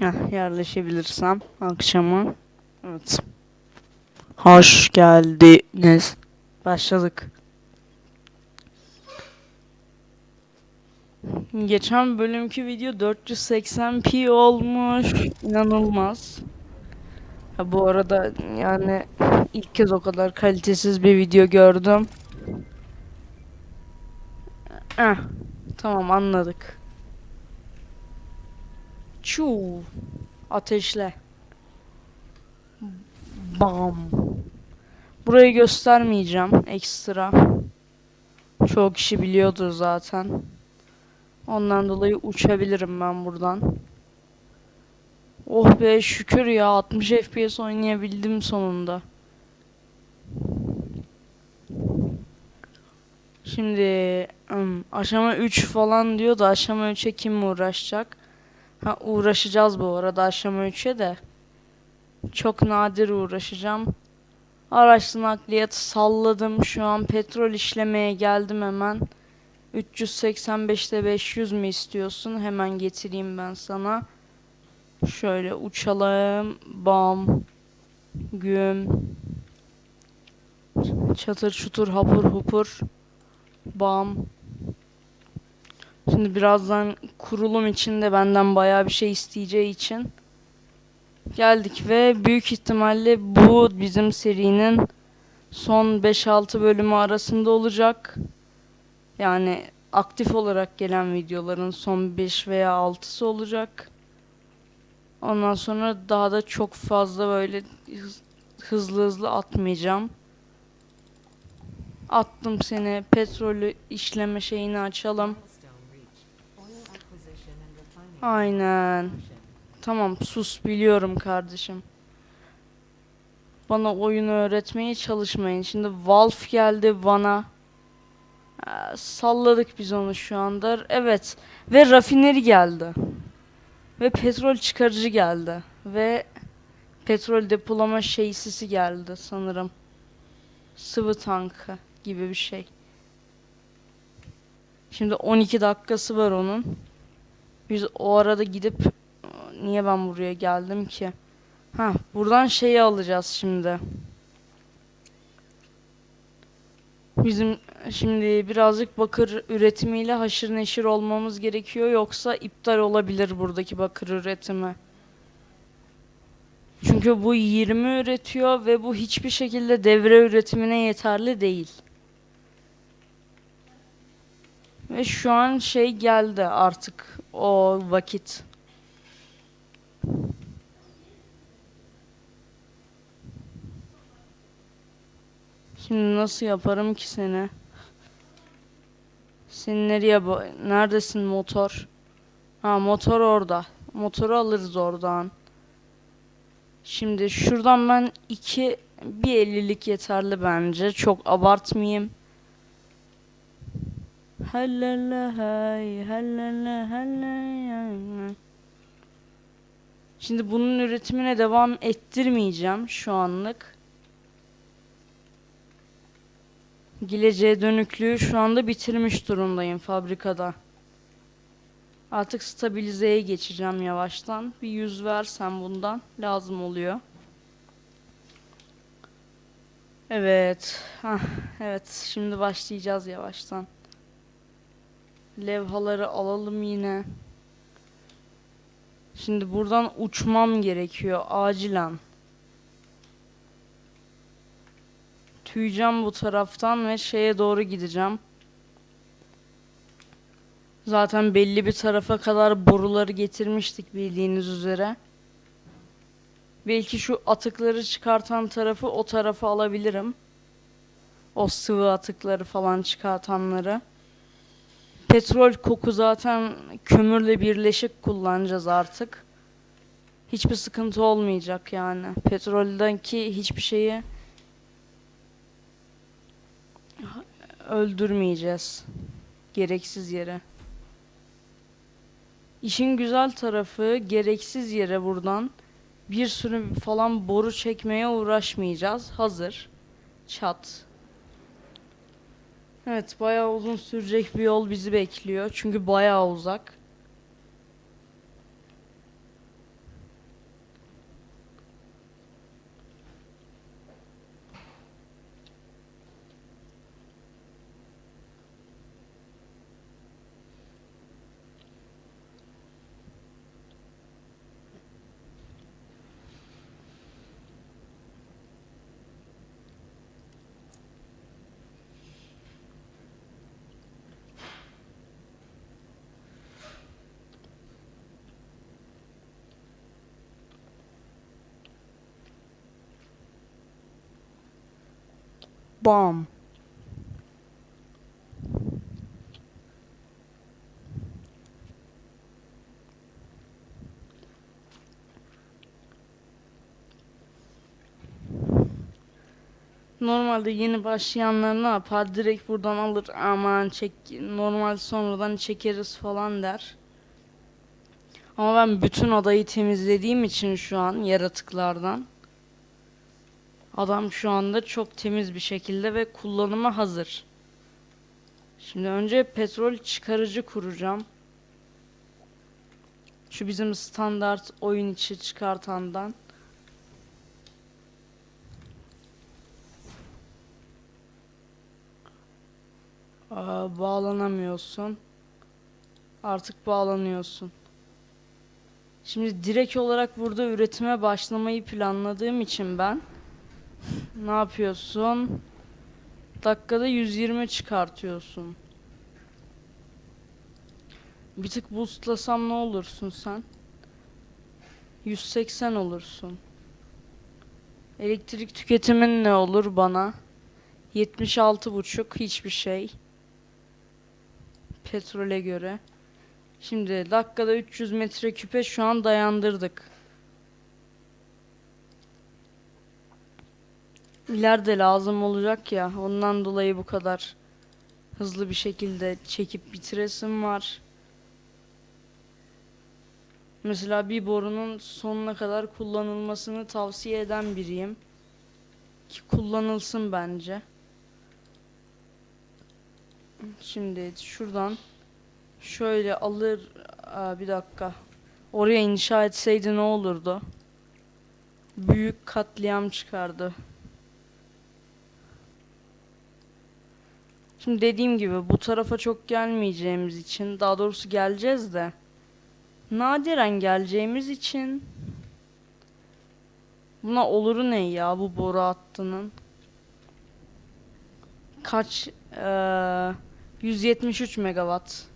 Heh, yerleşebilirsem akşama. Evet. Hoş geldiniz. Başladık. Geçen bölümki video 480p olmuş. İnanılmaz. Ya bu arada yani ilk kez o kadar kalitesiz bir video gördüm. Eh, tamam anladık. Çuu. Ateşle. Bam. Burayı göstermeyeceğim ekstra. Çoğu kişi biliyordur zaten. Ondan dolayı uçabilirim ben buradan. Oh be şükür ya 60 FPS oynayabildim sonunda. Şimdi aşama 3 falan diyor da aşama 3'e kim uğraşacak? Ha uğraşacağız bu arada aşama 3'e de. Çok nadir uğraşacağım. Araçlı nakliyat salladım. Şu an petrol işlemeye geldim hemen. 385'te 500 mi istiyorsun? Hemen getireyim ben sana. Şöyle uçalım. Bam. Güm. Çatır çutur hapur hupur. Bam. Şimdi birazdan kurulum için de benden bayağı bir şey isteyeceği için geldik ve büyük ihtimalle bu bizim serinin son 5-6 bölümü arasında olacak. Yani aktif olarak gelen videoların son 5 veya 6'sı olacak. Ondan sonra daha da çok fazla böyle hız- hızlı hızlı atmayacağım. Attım seni. Petrolü işleme şeyini açalım. Aynen. Tamam sus biliyorum kardeşim. Bana oyunu öğretmeye çalışmayın. Şimdi Valve geldi bana. Ee, salladık biz onu şu anda. Evet. Ve rafineri geldi. Ve petrol çıkarıcı geldi. Ve petrol depolama şeysisi geldi sanırım. Sıvı tankı gibi bir şey. Şimdi 12 dakikası var onun. Biz o arada gidip niye ben buraya geldim ki? Ha, buradan şeyi alacağız şimdi. Bizim şimdi birazcık bakır üretimiyle haşır neşir olmamız gerekiyor yoksa iptal olabilir buradaki bakır üretimi. Çünkü bu 20 üretiyor ve bu hiçbir şekilde devre üretimine yeterli değil. Ve şu an şey geldi artık o vakit. Şimdi nasıl yaparım ki seni? Sen nereye neredesin motor? Ha motor orada. Motoru alırız oradan. Şimdi şuradan ben iki bir ellilik yeterli bence. Çok abartmayayım. Hallala hay, hallala hallala. Şimdi bunun üretimine devam ettirmeyeceğim şu anlık. Geleceğe dönüklüğü şu anda bitirmiş durumdayım fabrikada. Artık stabilizeye geçeceğim yavaştan. Bir yüz versem bundan lazım oluyor. Evet. Hah, evet. Şimdi başlayacağız yavaştan. Levhaları alalım yine. Şimdi buradan uçmam gerekiyor acilen. Tüyeceğim bu taraftan ve şeye doğru gideceğim. Zaten belli bir tarafa kadar boruları getirmiştik bildiğiniz üzere. Belki şu atıkları çıkartan tarafı o tarafa alabilirim. O sıvı atıkları falan çıkartanları. Petrol koku zaten kömürle birleşik kullanacağız artık. Hiçbir sıkıntı olmayacak yani. Petroldeki hiçbir şeyi öldürmeyeceğiz. Gereksiz yere. İşin güzel tarafı gereksiz yere buradan bir sürü falan boru çekmeye uğraşmayacağız. Hazır. Çat. Evet bayağı uzun sürecek bir yol bizi bekliyor. Çünkü bayağı uzak. Bam. Normalde yeni başlayanlar ne yapar? Direkt buradan alır aman çek normal sonradan çekeriz falan der. Ama ben bütün adayı temizlediğim için şu an yaratıklardan adam şu anda çok temiz bir şekilde ve kullanıma hazır. Şimdi önce petrol çıkarıcı kuracağım. Şu bizim standart oyun içi çıkartandan. Aa, bağlanamıyorsun. Artık bağlanıyorsun. Şimdi direkt olarak burada üretime başlamayı planladığım için ben ne yapıyorsun? Dakikada 120 çıkartıyorsun. Bir tık boostlasam ne olursun sen? 180 olursun. Elektrik tüketimin ne olur bana? 76 buçuk hiçbir şey. Petrole göre. Şimdi dakikada 300 metreküpe şu an dayandırdık. İleride lazım olacak ya ondan dolayı bu kadar hızlı bir şekilde çekip bitiresim var. Mesela bir borunun sonuna kadar kullanılmasını tavsiye eden biriyim. Ki kullanılsın bence. Şimdi şuradan şöyle alır Aa, bir dakika. Oraya inşa etseydi ne olurdu? Büyük katliam çıkardı. Şimdi dediğim gibi bu tarafa çok gelmeyeceğimiz için daha doğrusu geleceğiz de nadiren geleceğimiz için buna oluru ne ya bu boru hattının? Kaç eee 173 megawatt.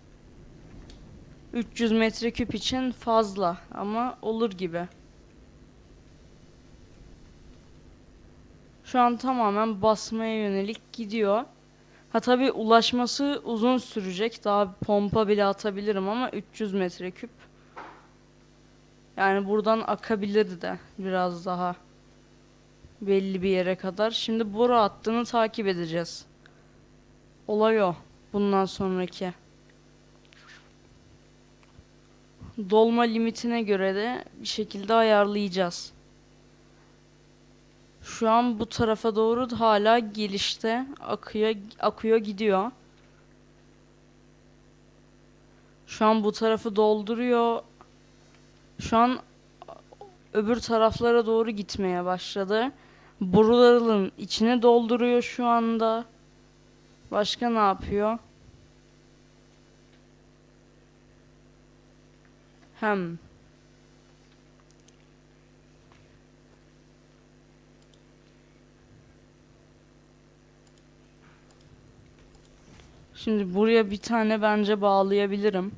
300 metreküp için fazla ama olur gibi. Şu an tamamen basmaya yönelik gidiyor. Ha tabi ulaşması uzun sürecek. Daha pompa bile atabilirim ama 300 metreküp. Yani buradan akabilir de biraz daha. Belli bir yere kadar. Şimdi boru hattını takip edeceğiz. Olay o. Bundan sonraki. Dolma limitine göre de bir şekilde ayarlayacağız. Şu an bu tarafa doğru hala gelişte akıyor akıyor gidiyor. Şu an bu tarafı dolduruyor. Şu an öbür taraflara doğru gitmeye başladı. Boruların içine dolduruyor şu anda. Başka ne yapıyor? Hem Şimdi buraya bir tane bence bağlayabilirim.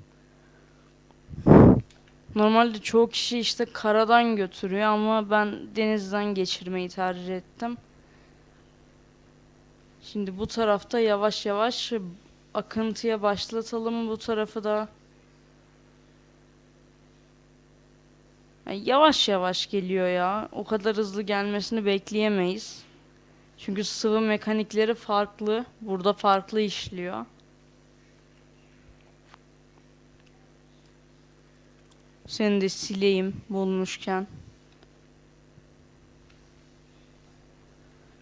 Normalde çoğu kişi işte karadan götürüyor ama ben denizden geçirmeyi tercih ettim. Şimdi bu tarafta yavaş yavaş akıntıya başlatalım bu tarafı da. Yani yavaş yavaş geliyor ya. O kadar hızlı gelmesini bekleyemeyiz. Çünkü sıvı mekanikleri farklı. Burada farklı işliyor. Seni de sileyim bulmuşken.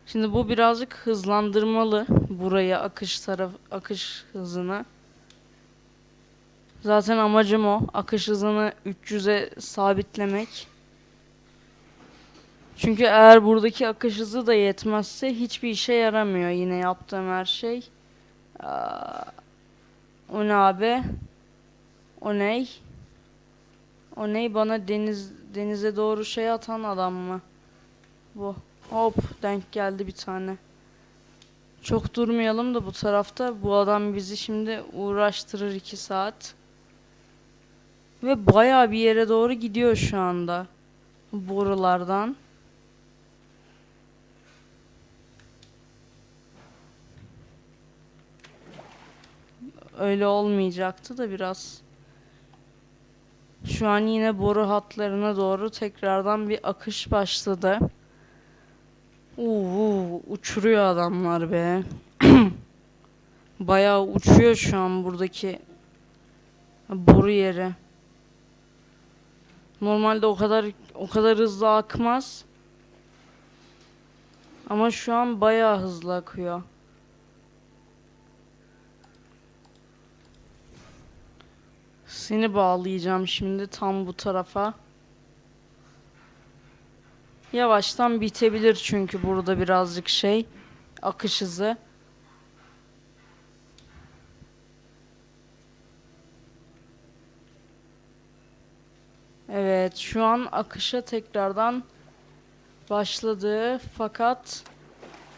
Şimdi bu birazcık hızlandırmalı buraya akış taraf akış hızını. Zaten amacım o. Akış hızını 300'e sabitlemek. Çünkü eğer buradaki akış hızı da yetmezse hiçbir işe yaramıyor yine yaptığım her şey. Aa, o ne abi? O ney? O ney bana deniz denize doğru şey atan adam mı? Bu. Hop denk geldi bir tane. Çok durmayalım da bu tarafta. Bu adam bizi şimdi uğraştırır 2 saat. Ve baya bir yere doğru gidiyor şu anda. Borulardan. Öyle olmayacaktı da biraz. Şu an yine boru hatlarına doğru tekrardan bir akış başladı. Uuu uçuruyor adamlar be. Bayağı uçuyor şu an buradaki boru yeri. Normalde o kadar o kadar hızlı akmaz. Ama şu an bayağı hızlı akıyor. Seni bağlayacağım şimdi tam bu tarafa. Yavaştan bitebilir çünkü burada birazcık şey akış hızı. Evet, şu an akışa tekrardan başladı fakat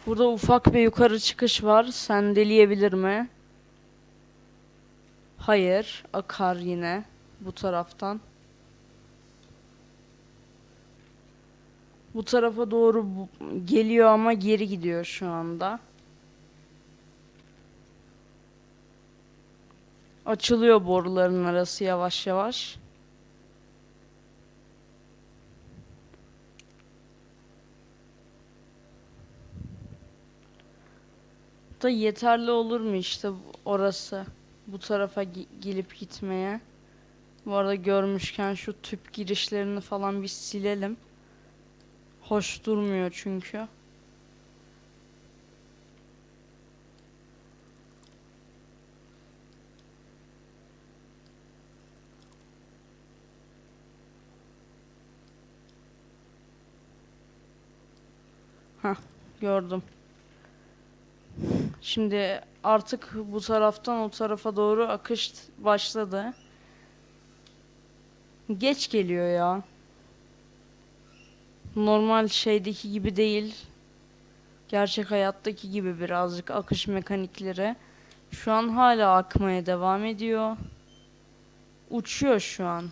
burada ufak bir yukarı çıkış var. Sendeleyebilir mi? Hayır, akar yine bu taraftan. Bu tarafa doğru geliyor ama geri gidiyor şu anda. Açılıyor boruların arası yavaş yavaş. Da yeterli olur mu işte orası? Bu tarafa gelip gitmeye. Bu arada görmüşken şu tüp girişlerini falan bir silelim. Hoş durmuyor çünkü. Hah, gördüm. Şimdi artık bu taraftan o tarafa doğru akış başladı. Geç geliyor ya. Normal şeydeki gibi değil. Gerçek hayattaki gibi birazcık akış mekanikleri. Şu an hala akmaya devam ediyor. Uçuyor şu an.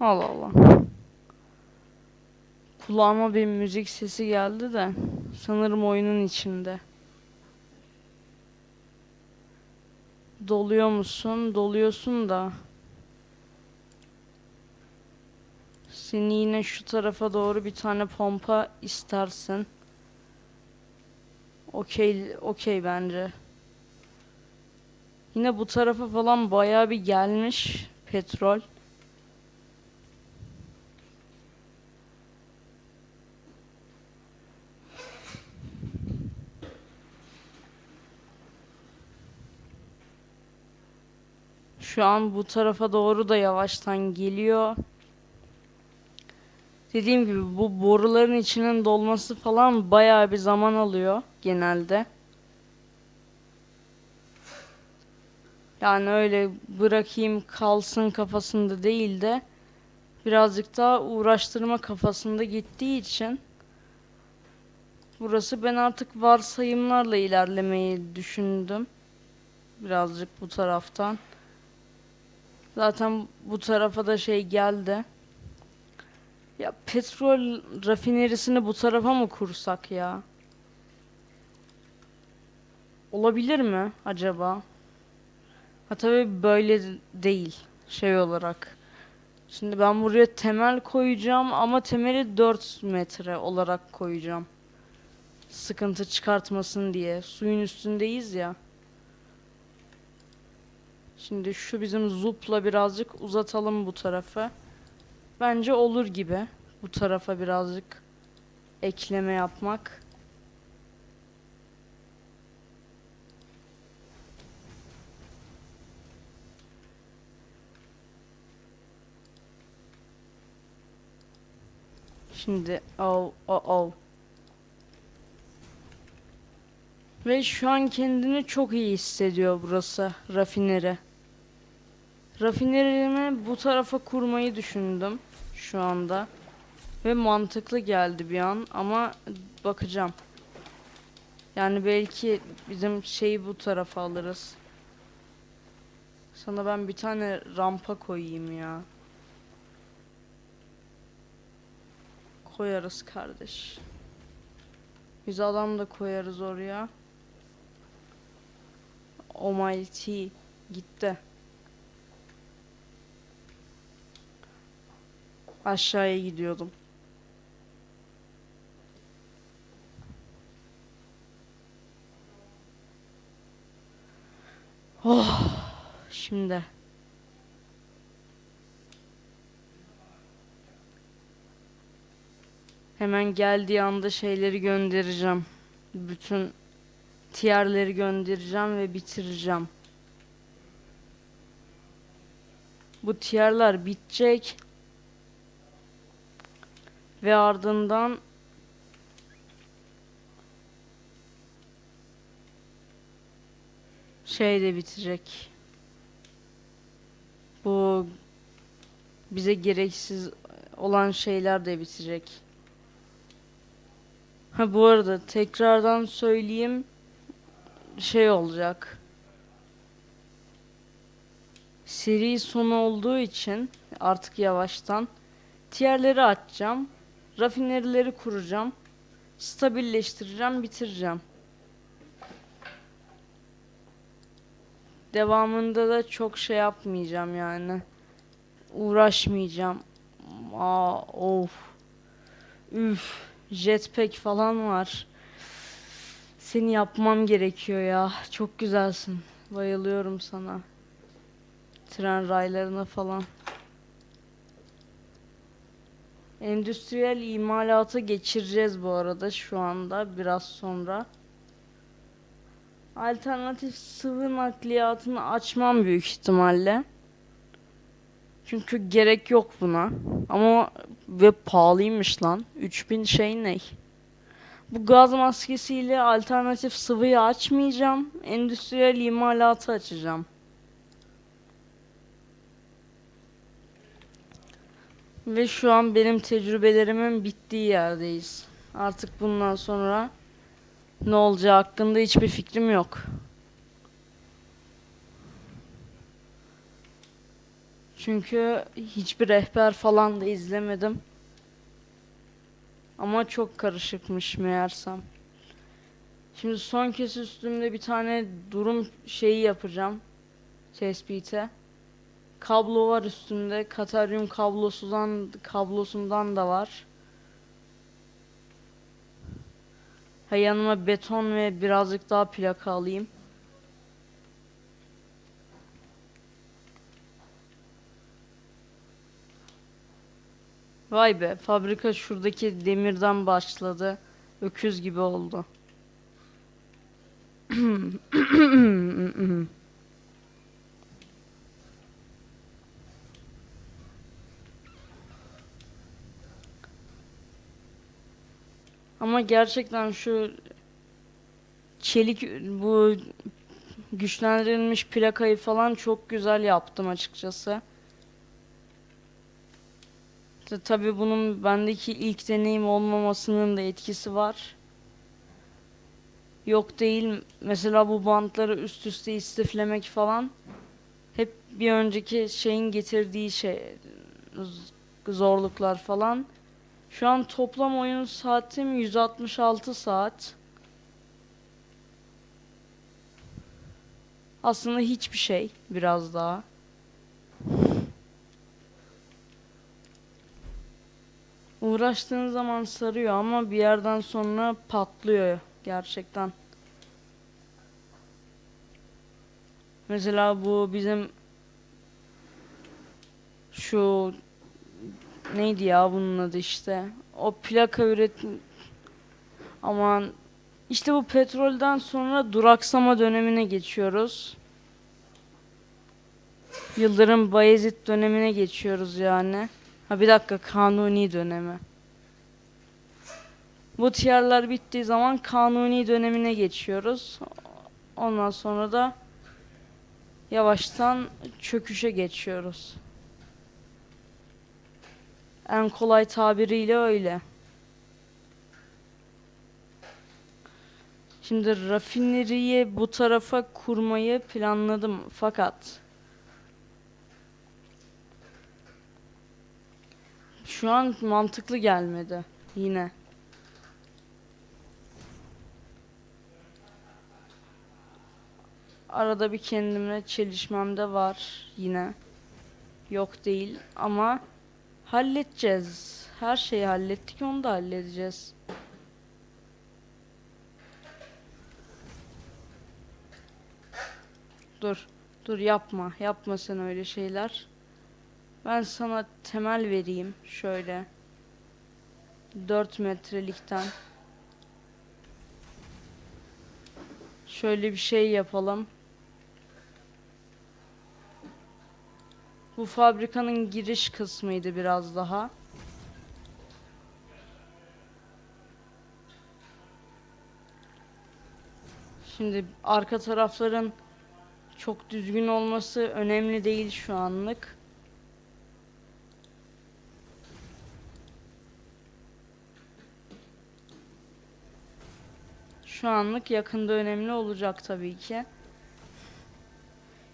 Allah Allah. Kulağıma bir müzik sesi geldi de sanırım oyunun içinde. Doluyor musun? Doluyorsun da. Seni yine şu tarafa doğru bir tane pompa istersin. Okey, okey bence. Yine bu tarafa falan bayağı bir gelmiş petrol. Şu an bu tarafa doğru da yavaştan geliyor. Dediğim gibi bu boruların içinin dolması falan bayağı bir zaman alıyor genelde. Yani öyle bırakayım kalsın kafasında değil de birazcık daha uğraştırma kafasında gittiği için burası ben artık varsayımlarla ilerlemeyi düşündüm. Birazcık bu taraftan. Zaten bu tarafa da şey geldi. Ya petrol rafinerisini bu tarafa mı kursak ya? Olabilir mi acaba? Ha tabii böyle değil şey olarak. Şimdi ben buraya temel koyacağım ama temeli 4 metre olarak koyacağım. Sıkıntı çıkartmasın diye. Suyun üstündeyiz ya. Şimdi şu bizim zupla birazcık uzatalım bu tarafı. Bence olur gibi. Bu tarafa birazcık ekleme yapmak. Şimdi oh oh oh. Ve şu an kendini çok iyi hissediyor burası rafineri. Rafinerimi bu tarafa kurmayı düşündüm şu anda. Ve mantıklı geldi bir an ama bakacağım. Yani belki bizim şeyi bu tarafa alırız. Sana ben bir tane rampa koyayım ya. Koyarız kardeş. Biz adam da koyarız oraya. Almighty gitti. Aşağıya gidiyordum. Oh, şimdi. Hemen geldiği anda şeyleri göndereceğim. Bütün tierleri göndereceğim ve bitireceğim. Bu tierler bitecek. Ve ardından şey de bitecek. Bu bize gereksiz olan şeyler de bitecek. Ha bu arada tekrardan söyleyeyim şey olacak. Seri sonu olduğu için artık yavaştan tierleri açacağım. Rafinerileri kuracağım. Stabilleştireceğim, bitireceğim. Devamında da çok şey yapmayacağım yani. Uğraşmayacağım. Aa, of. Üf. Jetpack falan var. Seni yapmam gerekiyor ya. Çok güzelsin. Bayılıyorum sana. Tren raylarına falan. Endüstriyel imalata geçireceğiz bu arada şu anda biraz sonra. Alternatif sıvı nakliyatını açmam büyük ihtimalle. Çünkü gerek yok buna. Ama ve pahalıymış lan. 3000 şey ne? Bu gaz maskesiyle alternatif sıvıyı açmayacağım. Endüstriyel imalatı açacağım. Ve şu an benim tecrübelerimin bittiği yerdeyiz. Artık bundan sonra ne olacağı hakkında hiçbir fikrim yok. Çünkü hiçbir rehber falan da izlemedim. Ama çok karışıkmış meğersem. Şimdi son kez üstümde bir tane durum şeyi yapacağım. Tespite. Kablo var üstünde. Kataryum kablosundan kablosundan da var. Ha yanıma beton ve birazcık daha plaka alayım. Vay be, fabrika şuradaki demirden başladı. Öküz gibi oldu. Ama gerçekten şu çelik bu güçlendirilmiş plakayı falan çok güzel yaptım açıkçası. Ta- Tabii bunun bendeki ilk deneyim olmamasının da etkisi var. Yok değil. Mesela bu bantları üst üste istiflemek falan hep bir önceki şeyin getirdiği şey zorluklar falan. Şu an toplam oyun saatim 166 saat. Aslında hiçbir şey biraz daha. Uğraştığın zaman sarıyor ama bir yerden sonra patlıyor gerçekten. Mesela bu bizim şu neydi ya bunun adı işte. O plaka üretim aman işte bu petrolden sonra duraksama dönemine geçiyoruz. Yıldırım Bayezid dönemine geçiyoruz yani. Ha bir dakika kanuni dönemi. Bu tiyarlar bittiği zaman kanuni dönemine geçiyoruz. Ondan sonra da yavaştan çöküşe geçiyoruz. En kolay tabiriyle öyle. Şimdi rafineriyi bu tarafa kurmayı planladım fakat şu an mantıklı gelmedi yine. Arada bir kendimle çelişmem de var yine. Yok değil ama halledeceğiz. Her şeyi hallettik onu da halledeceğiz. Dur. Dur yapma. Yapma sen öyle şeyler. Ben sana temel vereyim. Şöyle. 4 metrelikten. Şöyle bir şey yapalım. Bu fabrikanın giriş kısmıydı biraz daha. Şimdi arka tarafların çok düzgün olması önemli değil şu anlık. Şu anlık yakında önemli olacak tabii ki.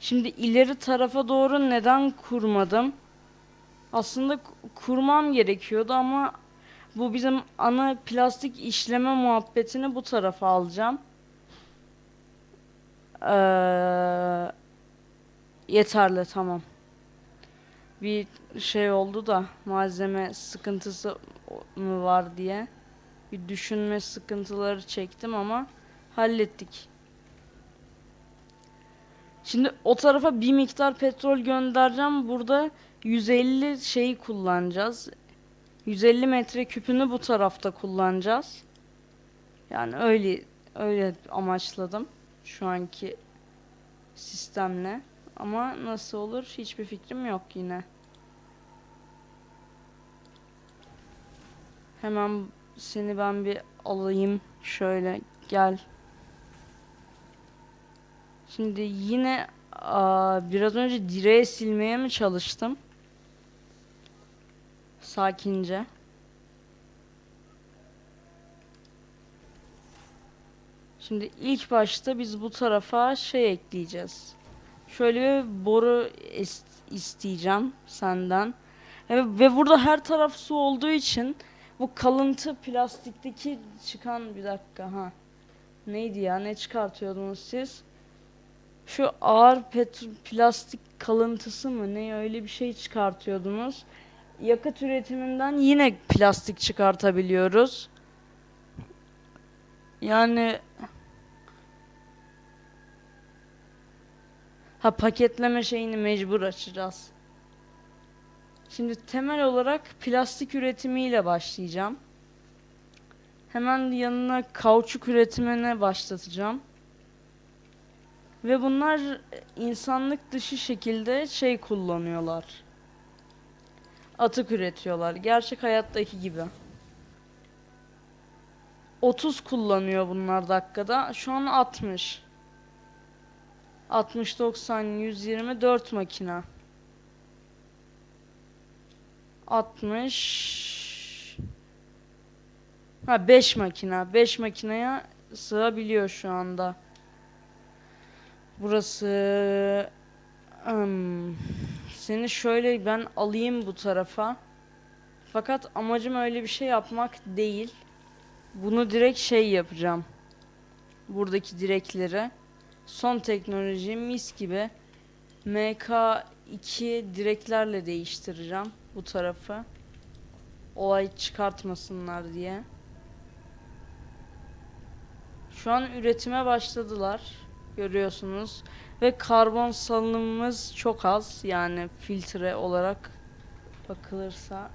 Şimdi ileri tarafa doğru neden kurmadım? Aslında ku- kurmam gerekiyordu ama bu bizim ana plastik işleme muhabbetini bu tarafa alacağım. Ee, yeterli tamam. Bir şey oldu da malzeme sıkıntısı mı var diye bir düşünme sıkıntıları çektim ama hallettik. Şimdi o tarafa bir miktar petrol göndereceğim. Burada 150 şeyi kullanacağız. 150 metre küpünü bu tarafta kullanacağız. Yani öyle öyle amaçladım şu anki sistemle. Ama nasıl olur hiçbir fikrim yok yine. Hemen seni ben bir alayım. Şöyle gel. Şimdi yine aa, biraz önce direğe silmeye mi çalıştım? Sakince. Şimdi ilk başta biz bu tarafa şey ekleyeceğiz. Şöyle bir boru is- isteyeceğim senden. E, ve burada her taraf su olduğu için bu kalıntı plastikteki çıkan bir dakika ha. Neydi ya? Ne çıkartıyordunuz siz? Şu ağır pet plastik kalıntısı mı ne öyle bir şey çıkartıyordunuz. Yakıt üretiminden yine plastik çıkartabiliyoruz. Yani ha paketleme şeyini mecbur açacağız. Şimdi temel olarak plastik üretimiyle başlayacağım. Hemen yanına kauçuk üretimine başlatacağım. Ve bunlar insanlık dışı şekilde şey kullanıyorlar. Atık üretiyorlar. Gerçek hayattaki gibi. 30 kullanıyor bunlar dakikada. Şu an 60. 60, 90, 120, 4 makina. 60 Ha 5 makina. 5 makineye sığabiliyor şu anda. Burası Hmm, seni şöyle ben alayım bu tarafa. Fakat amacım öyle bir şey yapmak değil. Bunu direkt şey yapacağım. Buradaki direkleri. Son teknoloji mis gibi. MK2 direklerle değiştireceğim bu tarafı. Olay çıkartmasınlar diye. Şu an üretime başladılar. Görüyorsunuz. Ve karbon salınımımız çok az. Yani filtre olarak bakılırsa.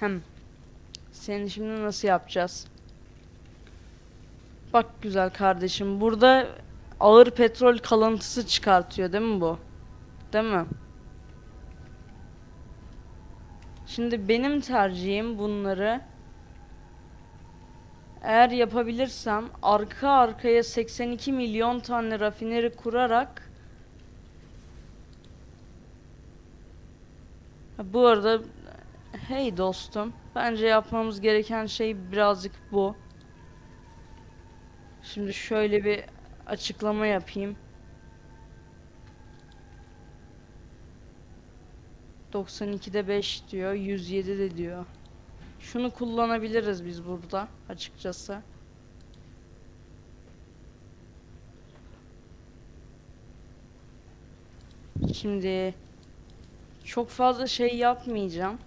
Hem seni şimdi nasıl yapacağız? Bak güzel kardeşim. Burada ağır petrol kalıntısı çıkartıyor değil mi bu? Değil mi? Şimdi benim tercihim bunları eğer yapabilirsem arka arkaya 82 milyon tane rafineri kurarak bu arada hey dostum bence yapmamız gereken şey birazcık bu. Şimdi şöyle bir açıklama yapayım. 92'de 5 diyor, 107 de diyor. Şunu kullanabiliriz biz burada açıkçası. Şimdi çok fazla şey yapmayacağım.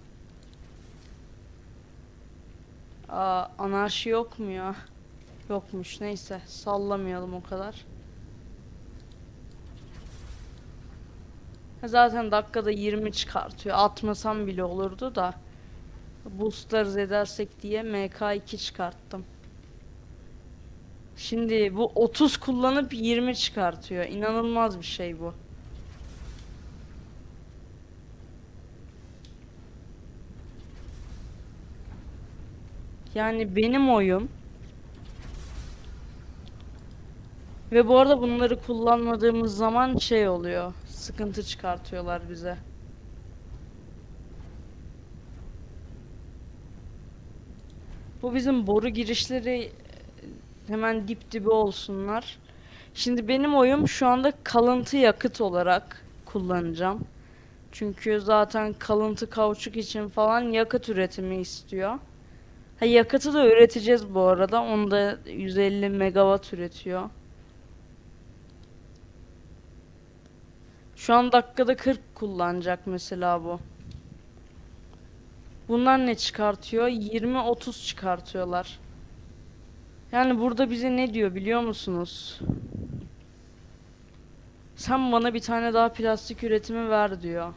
Aa, anarşi yok mu ya? Yokmuş neyse sallamayalım o kadar. Zaten dakikada 20 çıkartıyor. Atmasam bile olurdu da. Boostlarız edersek diye MK2 çıkarttım. Şimdi bu 30 kullanıp 20 çıkartıyor. İnanılmaz bir şey bu. Yani benim oyum. Ve bu arada bunları kullanmadığımız zaman şey oluyor. Sıkıntı çıkartıyorlar bize. Bu bizim boru girişleri e, hemen dip dibe olsunlar. Şimdi benim oyum şu anda kalıntı yakıt olarak kullanacağım. Çünkü zaten kalıntı kauçuk için falan yakıt üretimi istiyor. Ha yakıtı da üreteceğiz bu arada. Onu da 150 megawatt üretiyor. Şu an dakikada 40 kullanacak mesela bu. Bunlar ne çıkartıyor? 20-30 çıkartıyorlar. Yani burada bize ne diyor biliyor musunuz? Sen bana bir tane daha plastik üretimi ver diyor.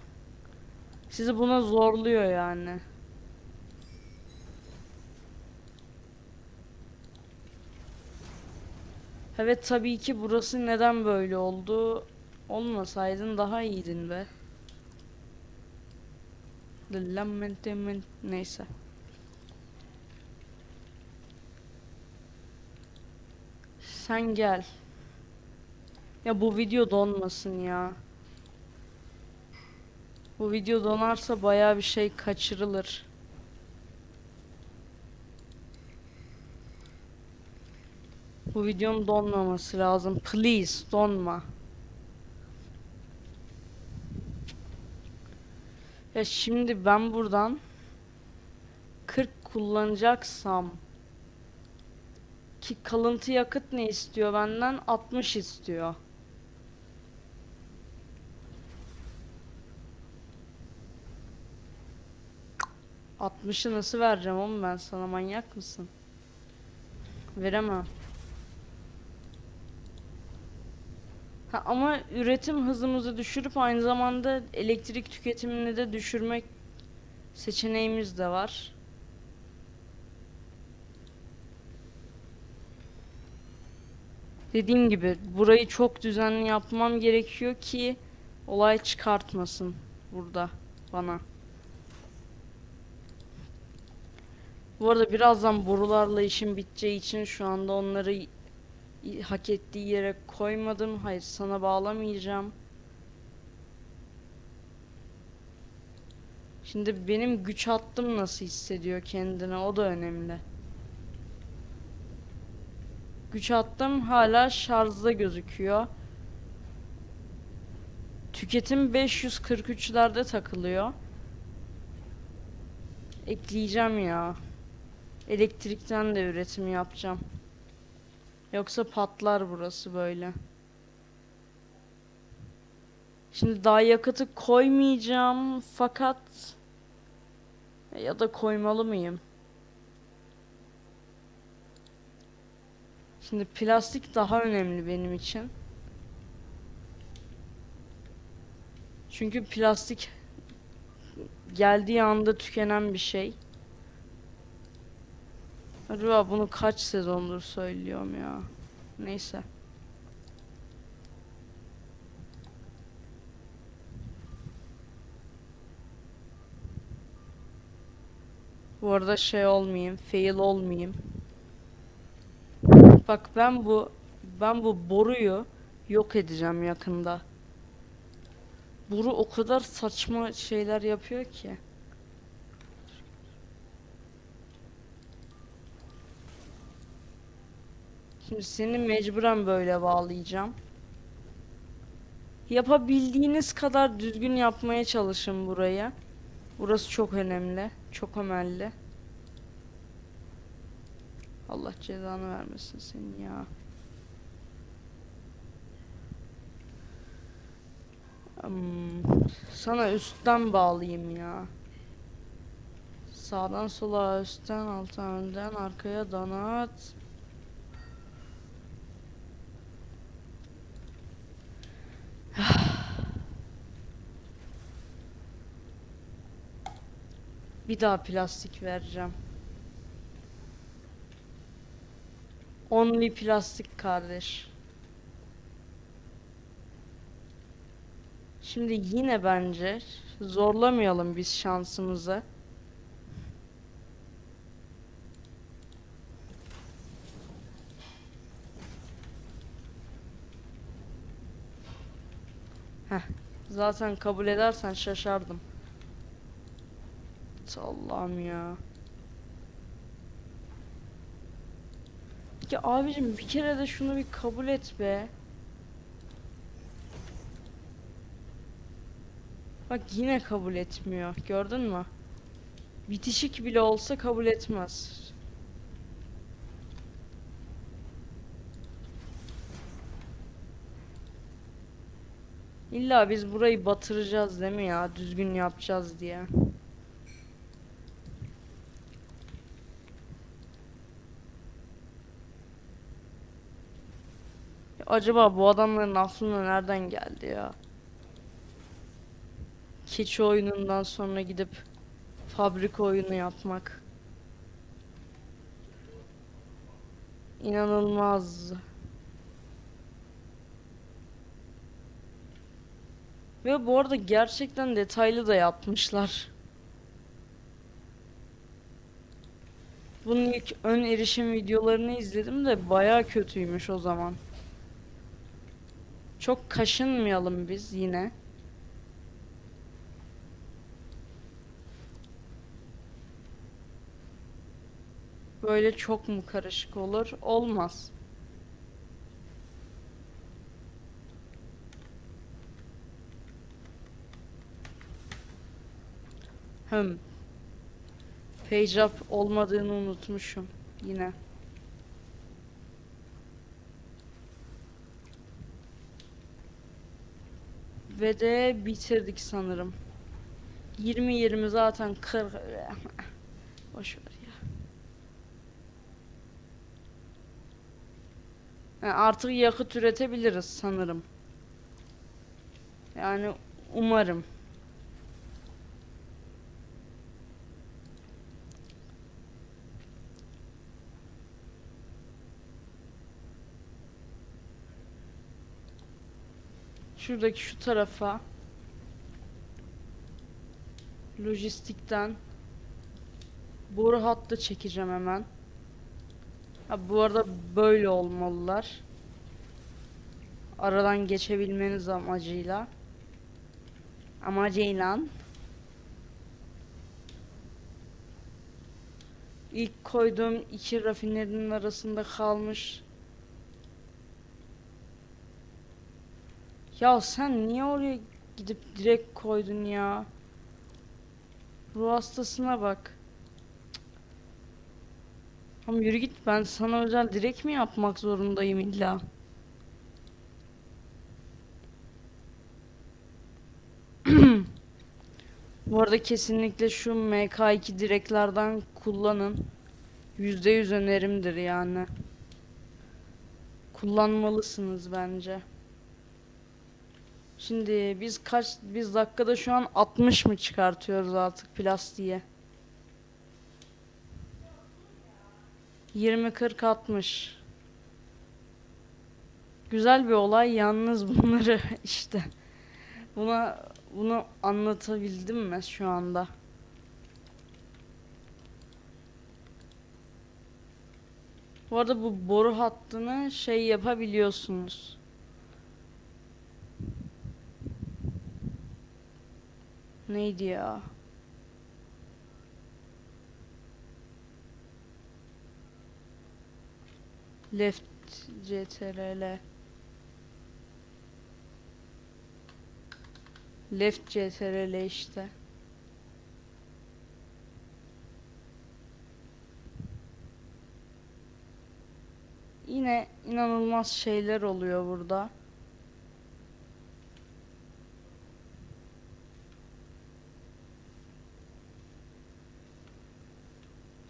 Sizi buna zorluyor yani. Evet tabii ki burası neden böyle oldu? Olmasaydın daha iyiydin be. Lamentement neyse. Sen gel. Ya bu video donmasın ya. Bu video donarsa baya bir şey kaçırılır. Bu videonun donmaması lazım. Please donma. Ya şimdi ben buradan 40 kullanacaksam ki kalıntı yakıt ne istiyor benden? 60 istiyor. Altmışı nasıl vereceğim oğlum ben sana manyak mısın? Veremem. Ha, ama üretim hızımızı düşürüp aynı zamanda elektrik tüketimini de düşürmek seçeneğimiz de var. Dediğim gibi burayı çok düzenli yapmam gerekiyor ki olay çıkartmasın burada bana. Bu arada birazdan borularla işim biteceği için şu anda onları hak ettiği yere koymadım. Hayır sana bağlamayacağım. Şimdi benim güç hattım nasıl hissediyor kendine o da önemli. Güç hattım hala şarjda gözüküyor. Tüketim 543'lerde takılıyor. Ekleyeceğim ya. Elektrikten de üretim yapacağım. Yoksa patlar burası böyle. Şimdi daha yakıtı koymayacağım fakat ya da koymalı mıyım? Şimdi plastik daha önemli benim için. Çünkü plastik geldiği anda tükenen bir şey. Acaba bunu kaç sezondur söylüyorum ya. Neyse. Bu arada şey olmayayım, fail olmayayım. Bak ben bu ben bu boruyu yok edeceğim yakında. Boru o kadar saçma şeyler yapıyor ki. Şimdi seni mecburen böyle bağlayacağım. Yapabildiğiniz kadar düzgün yapmaya çalışın burayı. Burası çok önemli. Çok önemli. Allah cezanı vermesin senin ya. Hmm, sana üstten bağlayayım ya. Sağdan sola, üstten, alttan, önden, arkaya donat. Bir daha plastik vereceğim. Only plastik kardeş. Şimdi yine bence zorlamayalım biz şansımızı. Heh, zaten kabul edersen şaşardım. Allah'ım ya. Ya abicim bir kere de şunu bir kabul et be. Bak yine kabul etmiyor. Gördün mü? Bitişik bile olsa kabul etmez. İlla biz burayı batıracağız değil mi ya? Düzgün yapacağız diye. Acaba bu adamların aklına nereden geldi ya? Keçi oyunundan sonra gidip fabrika oyunu yapmak. İnanılmaz. Ve bu arada gerçekten detaylı da yapmışlar. Bunun ilk ön erişim videolarını izledim de baya kötüymüş o zaman. Çok kaşınmayalım biz yine. Böyle çok mu karışık olur? Olmaz. Hım. Page up olmadığını unutmuşum yine. Ve de bitirdik sanırım. 20-20 zaten 40. Boş ver ya. Yani artık yakıt üretebiliriz sanırım. Yani umarım. Şuradaki şu tarafa lojistikten boru hattı çekeceğim hemen. Ha, bu arada böyle olmalılar. Aradan geçebilmeniz amacıyla. Amacıyla. İlk koyduğum iki rafinerinin arasında kalmış. Ya sen niye oraya gidip direkt koydun ya? Ruh hastasına bak. Tamam yürü git ben sana özel direkt mi yapmak zorundayım illa? Bu arada kesinlikle şu MK2 direklerden kullanın. %100 önerimdir yani. Kullanmalısınız bence. Şimdi biz kaç biz dakikada şu an 60 mı çıkartıyoruz artık plastiğe? 20 40 60. Güzel bir olay yalnız bunları işte buna bunu anlatabildim mi şu anda? Bu arada bu boru hattını şey yapabiliyorsunuz. Neydi ya? Left CTRL Left CTRL işte. Yine inanılmaz şeyler oluyor burada.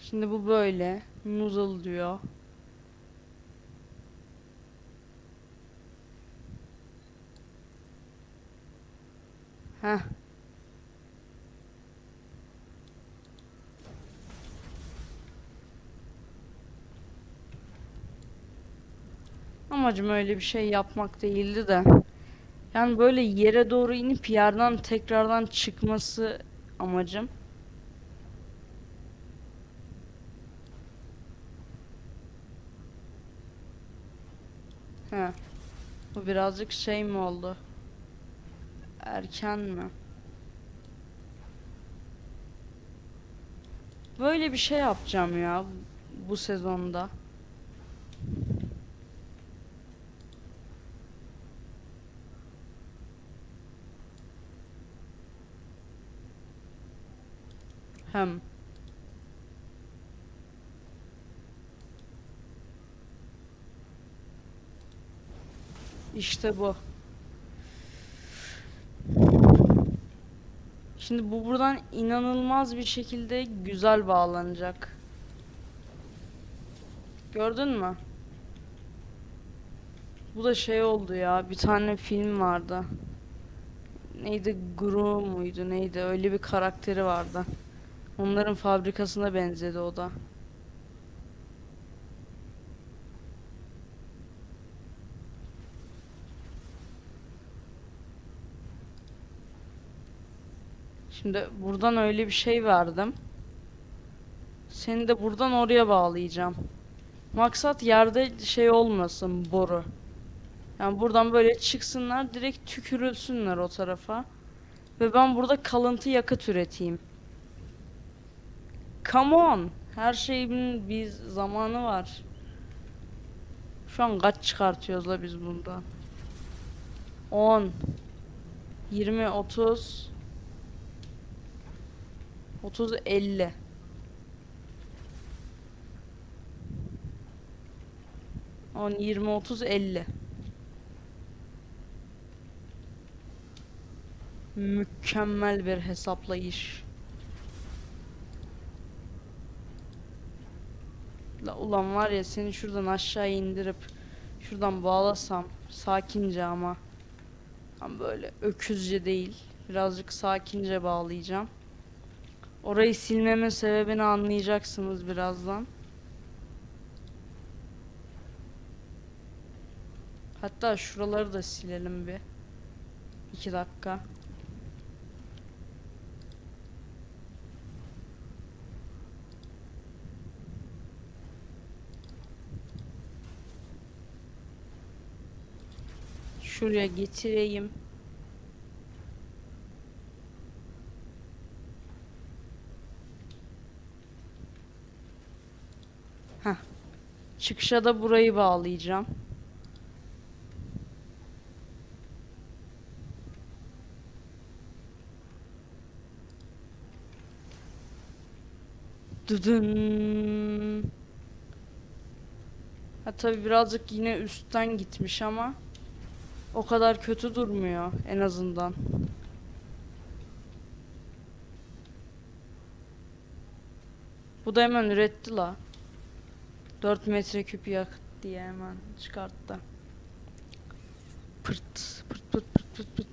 Şimdi bu böyle. Noodle diyor. Heh. Amacım öyle bir şey yapmak değildi de. Yani böyle yere doğru inip yerden tekrardan çıkması amacım. He. Bu birazcık şey mi oldu? Erken mi? Böyle bir şey yapacağım ya bu sezonda. Hem. İşte bu. Şimdi bu buradan inanılmaz bir şekilde güzel bağlanacak. Gördün mü? Bu da şey oldu ya. Bir tane film vardı. Neydi? Gru muydu? Neydi? Öyle bir karakteri vardı. Onların fabrikasına benzedi o da. Şimdi buradan öyle bir şey verdim. Seni de buradan oraya bağlayacağım. Maksat yerde şey olmasın boru. Yani buradan böyle çıksınlar direkt tükürülsünler o tarafa. Ve ben burada kalıntı yakıt üreteyim. Come on. Her şeyin bir zamanı var. Şu an kaç çıkartıyoruz la biz bundan? 10 20 30 30 50 10 20 30 50 Mükemmel bir hesaplayış. La ulan var ya seni şuradan aşağı indirip şuradan bağlasam sakince ama ama böyle öküzce değil birazcık sakince bağlayacağım. Orayı silmemin sebebini anlayacaksınız birazdan. Hatta şuraları da silelim bir. İki dakika. Şuraya getireyim. Çıkışa da burayı bağlayacağım. Dıdın. Ha tabii birazcık yine üstten gitmiş ama o kadar kötü durmuyor en azından. Bu da hemen üretti la. 4 metreküp yakıt diye hemen çıkarttı. Pırt pırt pırt pırt pırt pırt.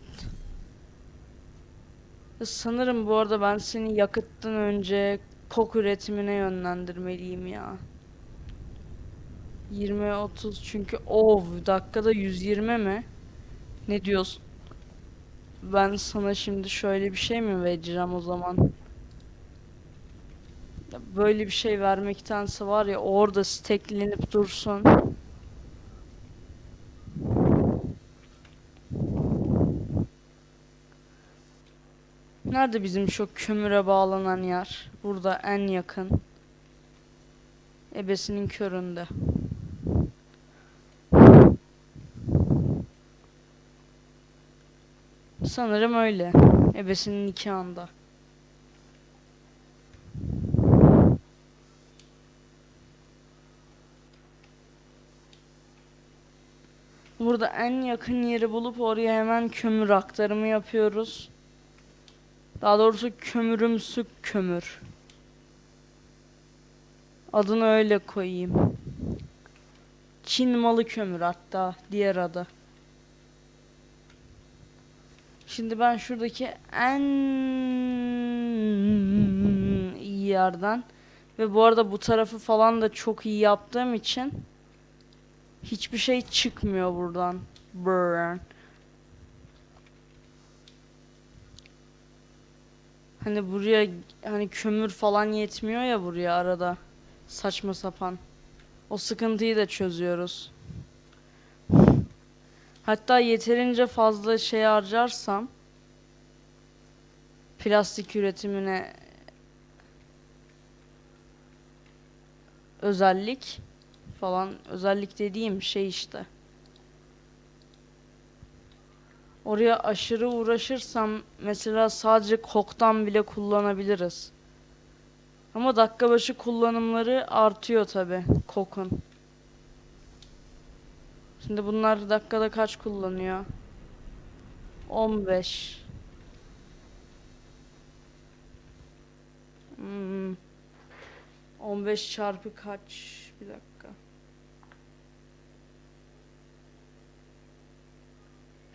Sanırım bu arada ben seni yakıttan önce kok üretimine yönlendirmeliyim ya. 20 30 çünkü ov dakikada 120 mi? Ne diyorsun? Ben sana şimdi şöyle bir şey mi vereceğim o zaman? Böyle bir şey vermektense var ya orada steklenip dursun. Nerede bizim şu kömüre bağlanan yer? Burada en yakın. Ebesinin köründe. Sanırım öyle. Ebesinin iki anda. Burada en yakın yeri bulup oraya hemen kömür aktarımı yapıyoruz. Daha doğrusu kömürümsü kömür. Adını öyle koyayım. Çin malı kömür hatta diğer adı. Şimdi ben şuradaki en iyi yerden ve bu arada bu tarafı falan da çok iyi yaptığım için hiçbir şey çıkmıyor buradan. Burn. Hani buraya hani kömür falan yetmiyor ya buraya arada. Saçma sapan. O sıkıntıyı da çözüyoruz. Hatta yeterince fazla şey harcarsam plastik üretimine özellik falan özellik dediğim şey işte. Oraya aşırı uğraşırsam mesela sadece koktan bile kullanabiliriz. Ama dakika başı kullanımları artıyor tabi kokun. Şimdi bunlar dakikada kaç kullanıyor? 15. Hmm. 15 çarpı kaç? Bir dakika.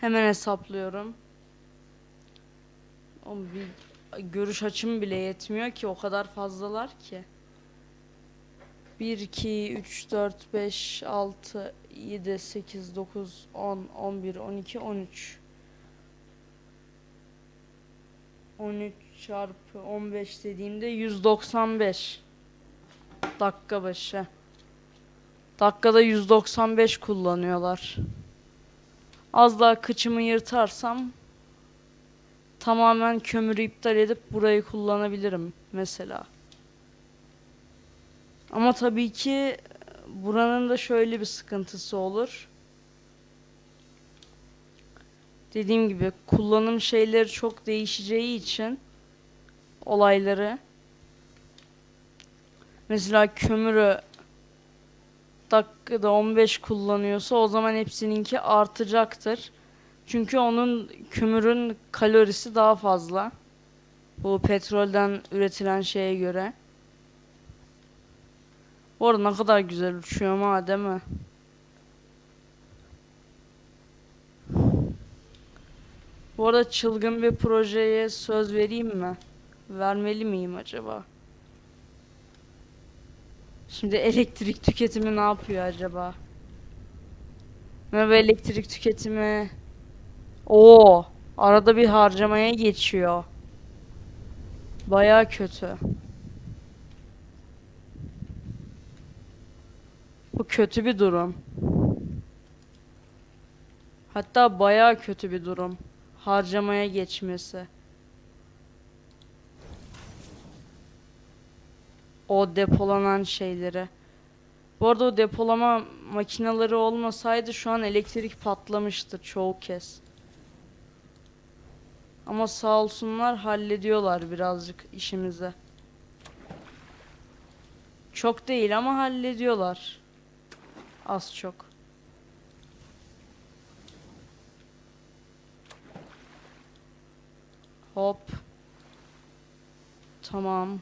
Hemen hesaplıyorum. O bir görüş açım bile yetmiyor ki o kadar fazlalar ki. 1 2 3 4 5 6 7 8 9 10 11 12 13 13 çarpı 15 dediğimde 195 dakika başı. Dakikada 195 kullanıyorlar. Az daha kıçımı yırtarsam tamamen kömürü iptal edip burayı kullanabilirim mesela. Ama tabii ki buranın da şöyle bir sıkıntısı olur. Dediğim gibi kullanım şeyleri çok değişeceği için olayları mesela kömürü dakikada 15 kullanıyorsa o zaman hepsininki artacaktır. Çünkü onun kömürün kalorisi daha fazla. Bu petrolden üretilen şeye göre. Bu arada ne kadar güzel uçuyor ama değil mi? Bu arada çılgın bir projeye söz vereyim mi? Vermeli miyim acaba? Şimdi elektrik tüketimi ne yapıyor acaba? Merhaba elektrik tüketimi. Oo, arada bir harcamaya geçiyor. Baya kötü. Bu kötü bir durum. Hatta baya kötü bir durum. Harcamaya geçmesi. O depolanan şeyleri. Bu arada o depolama makineleri olmasaydı şu an elektrik patlamıştı çoğu kez. Ama sağ olsunlar hallediyorlar birazcık işimizi. Çok değil ama hallediyorlar. Az çok. Hop. Tamam.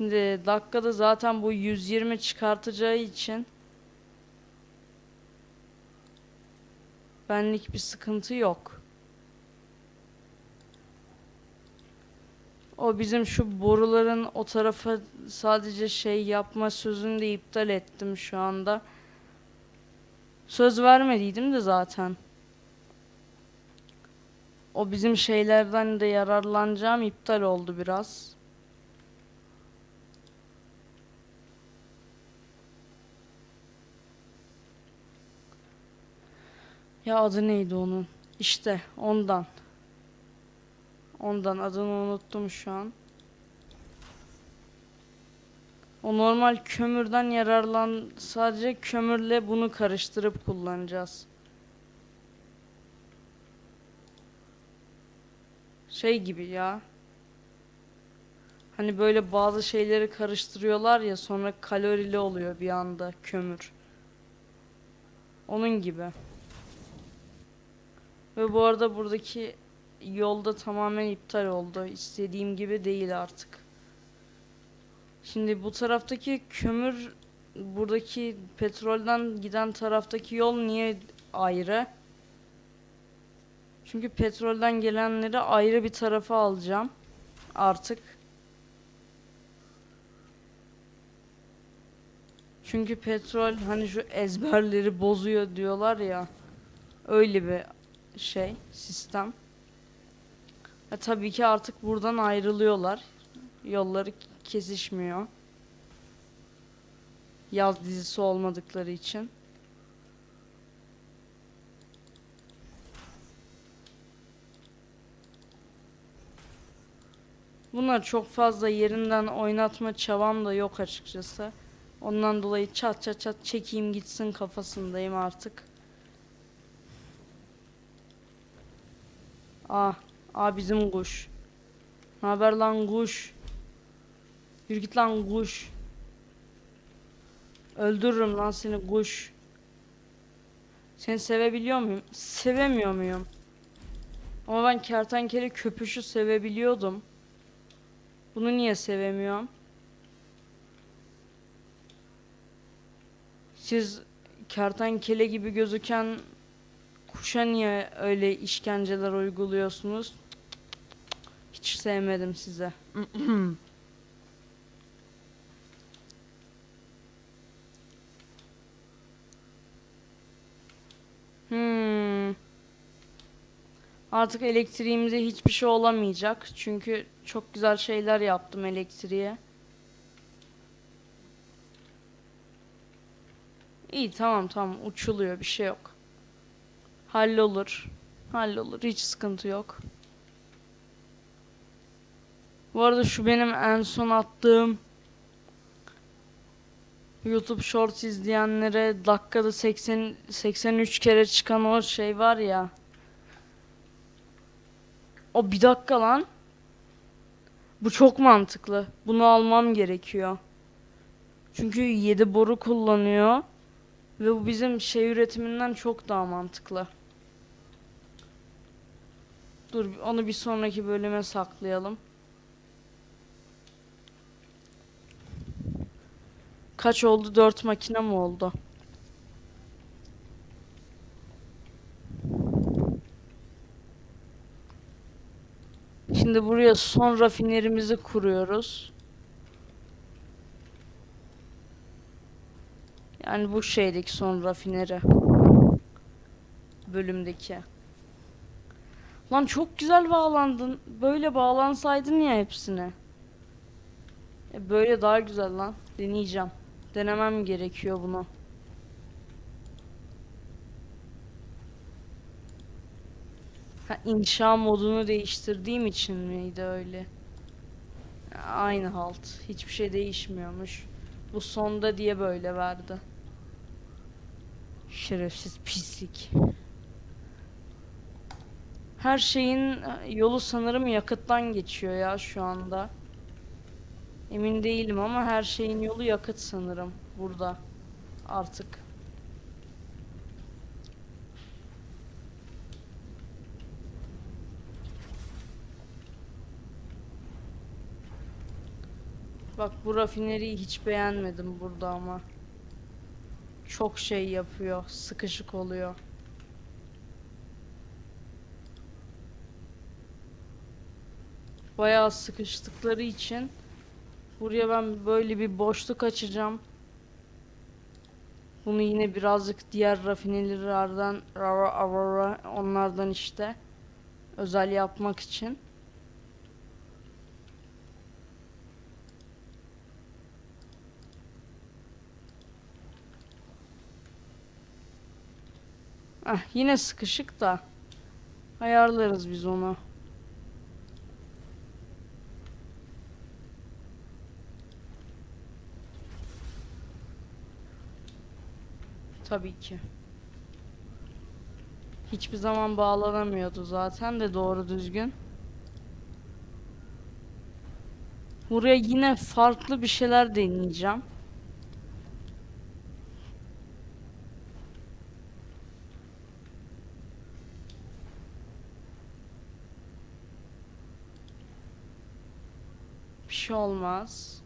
Şimdi dakikada zaten bu 120 çıkartacağı için benlik bir sıkıntı yok. O bizim şu boruların o tarafa sadece şey yapma sözünü de iptal ettim şu anda. Söz vermediydim de zaten. O bizim şeylerden de yararlanacağım iptal oldu biraz. Ya adı neydi onun? İşte ondan. Ondan adını unuttum şu an. O normal kömürden yararlan sadece kömürle bunu karıştırıp kullanacağız. Şey gibi ya. Hani böyle bazı şeyleri karıştırıyorlar ya sonra kalorili oluyor bir anda kömür. Onun gibi. Ve bu arada buradaki yolda tamamen iptal oldu. İstediğim gibi değil artık. Şimdi bu taraftaki kömür buradaki petrolden giden taraftaki yol niye ayrı? Çünkü petrolden gelenleri ayrı bir tarafa alacağım artık. Çünkü petrol hani şu ezberleri bozuyor diyorlar ya. Öyle bir şey, sistem. Ve tabii ki artık buradan ayrılıyorlar. Yolları kesişmiyor. Yaz dizisi olmadıkları için. Bunlar çok fazla yerinden oynatma çabam da yok açıkçası. Ondan dolayı çat çat çat çekeyim gitsin kafasındayım artık. Ah, ah bizim kuş. Ne haber lan kuş? Yürü git lan kuş. Öldürürüm lan seni kuş. Seni sevebiliyor muyum? Sevemiyor muyum? Ama ben kertenkele köpüşü sevebiliyordum. Bunu niye sevemiyorum? Siz kertenkele gibi gözüken kuşa niye öyle işkenceler uyguluyorsunuz? Hiç sevmedim size. Hmm. Artık elektriğimize hiçbir şey olamayacak. Çünkü çok güzel şeyler yaptım elektriğe. İyi tamam tamam uçuluyor bir şey yok. Hallolur. Hallolur hiç sıkıntı yok. Bu arada şu benim en son attığım YouTube Shorts izleyenlere dakikada 80 83 kere çıkan o şey var ya. O bir dakika lan. Bu çok mantıklı. Bunu almam gerekiyor. Çünkü 7 boru kullanıyor. Ve bu bizim şey üretiminden çok daha mantıklı. Dur onu bir sonraki bölüme saklayalım. Kaç oldu? 4 makine mi oldu? Şimdi buraya son rafinerimizi kuruyoruz. Yani bu şeydeki son rafineri. Bölümdeki. Lan çok güzel bağlandın. Böyle bağlansaydın ya hepsine. E böyle daha güzel lan. Deneyeceğim. Denemem gerekiyor bunu. Ha, inşa modunu değiştirdiğim için miydi öyle? Aynı halt. Hiçbir şey değişmiyormuş. Bu sonda diye böyle verdi. Şerefsiz pislik. Her şeyin yolu sanırım yakıttan geçiyor ya şu anda. Emin değilim ama her şeyin yolu yakıt sanırım burada artık. Bak bu rafineriyi hiç beğenmedim burada ama. Çok şey yapıyor, sıkışık oluyor. Bayağı sıkıştıkları için buraya ben böyle bir boşluk açacağım. Bunu yine birazcık diğer rafinerilerden onlardan işte özel yapmak için. Ah yine sıkışık da ayarlarız biz onu. Tabii ki. Hiçbir zaman bağlanamıyordu zaten de doğru düzgün. Buraya yine farklı bir şeyler deneyeceğim. Bir şey olmaz.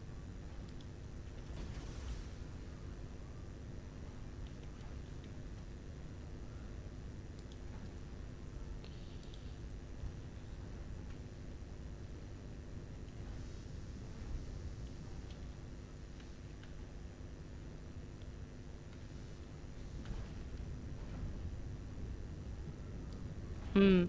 Hmm.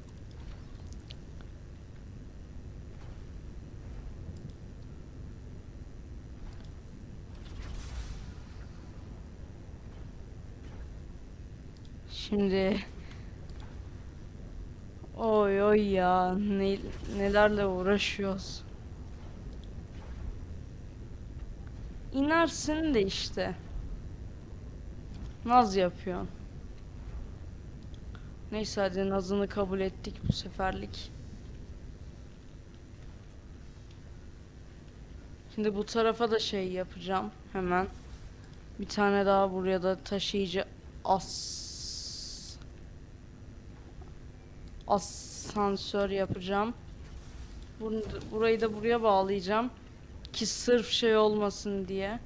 Şimdi oy oy ya ne, nelerle uğraşıyoruz. İnersin de işte. Naz yapıyorsun. Neyse hadi nazını kabul ettik bu seferlik. Şimdi bu tarafa da şey yapacağım hemen. Bir tane daha buraya da taşıyıcı as asansör yapacağım. Bunu, burayı da buraya bağlayacağım ki sırf şey olmasın diye.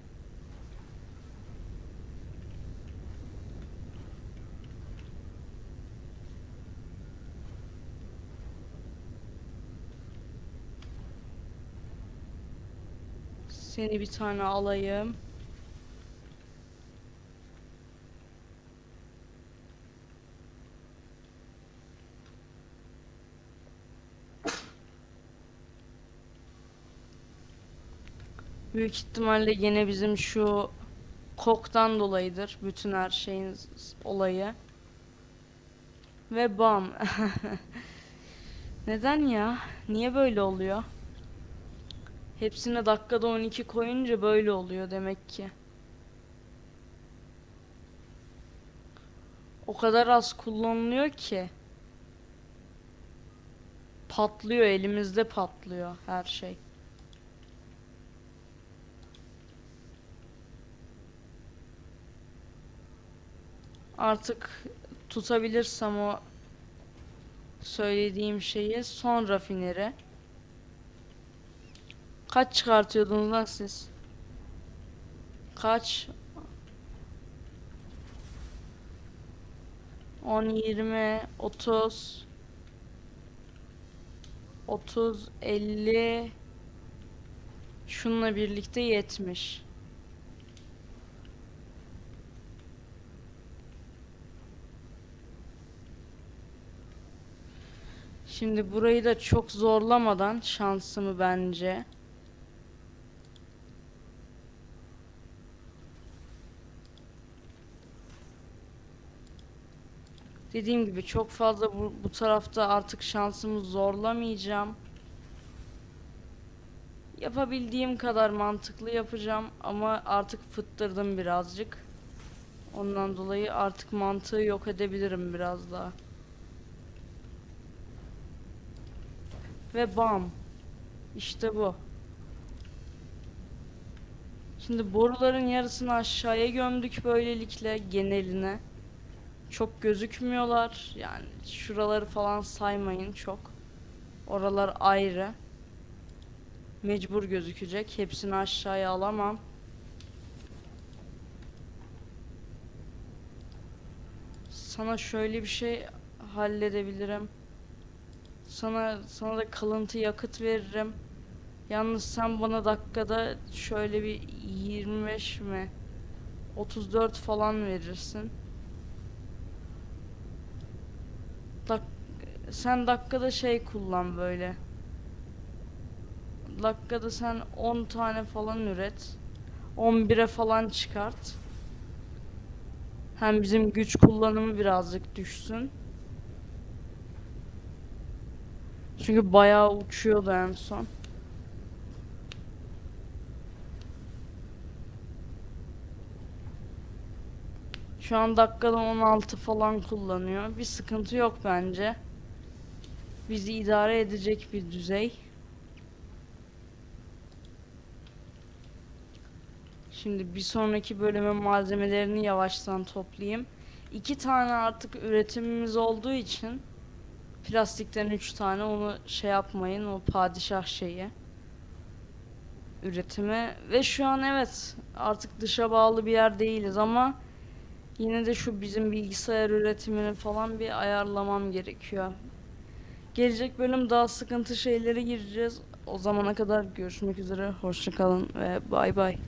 Seni bir tane alayım. Büyük ihtimalle yine bizim şu koktan dolayıdır bütün her şeyin olayı. Ve bam. Neden ya? Niye böyle oluyor? Hepsine dakikada 12 koyunca böyle oluyor demek ki. O kadar az kullanılıyor ki. Patlıyor elimizde patlıyor her şey. Artık tutabilirsem o söylediğim şeyi son rafineri. Kaç çıkartıyordunuz lan siz? Kaç? 10, 20, 30 30, 50 Şununla birlikte 70 Şimdi burayı da çok zorlamadan şansımı bence Dediğim gibi çok fazla bu, bu tarafta artık şansımı zorlamayacağım. Yapabildiğim kadar mantıklı yapacağım ama artık fıttırdım birazcık. Ondan dolayı artık mantığı yok edebilirim biraz daha. Ve bam. İşte bu. Şimdi boruların yarısını aşağıya gömdük böylelikle geneline. Çok gözükmüyorlar. Yani şuraları falan saymayın çok. Oralar ayrı. Mecbur gözükecek. Hepsini aşağıya alamam. Sana şöyle bir şey halledebilirim. Sana sana da kalıntı yakıt veririm. Yalnız sen bana dakikada şöyle bir 25 mi 34 falan verirsin. Sen dakikada şey kullan böyle. Dakikada sen 10 tane falan üret. 11'e falan çıkart. Hem bizim güç kullanımı birazcık düşsün. Çünkü bayağı uçuyordu en son. Şu an dakikada 16 falan kullanıyor. Bir sıkıntı yok bence. Bizi idare edecek bir düzey. Şimdi bir sonraki bölüme malzemelerini yavaştan toplayayım. İki tane artık üretimimiz olduğu için plastikten üç tane onu şey yapmayın o padişah şeyi üretimi ve şu an evet artık dışa bağlı bir yer değiliz ama yine de şu bizim bilgisayar üretimini falan bir ayarlamam gerekiyor. Gelecek bölüm daha sıkıntı şeylere gireceğiz. O zamana kadar görüşmek üzere. Hoşçakalın ve bay bay.